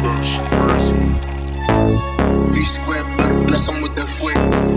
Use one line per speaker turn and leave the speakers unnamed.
Murders.
V square, but bless him with that flick.